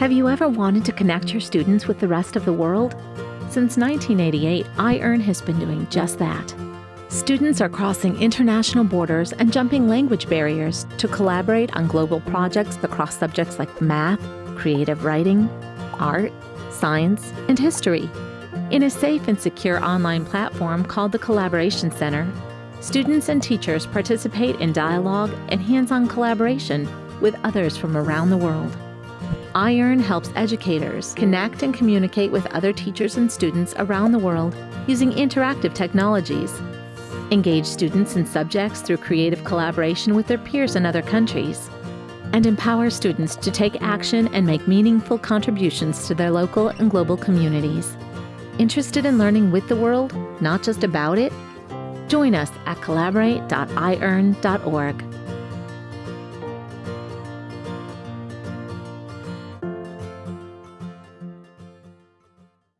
Have you ever wanted to connect your students with the rest of the world? Since 1988, iEarn has been doing just that. Students are crossing international borders and jumping language barriers to collaborate on global projects across subjects like math, creative writing, art, science, and history. In a safe and secure online platform called the Collaboration Center, students and teachers participate in dialogue and hands on collaboration with others from around the world. iEarn helps educators connect and communicate with other teachers and students around the world using interactive technologies. Engage students in subjects through creative collaboration with their peers in other countries. And empower students to take action and make meaningful contributions to their local and global communities. Interested in learning with the world, not just about it? Join us at collaborate.iEarn.org.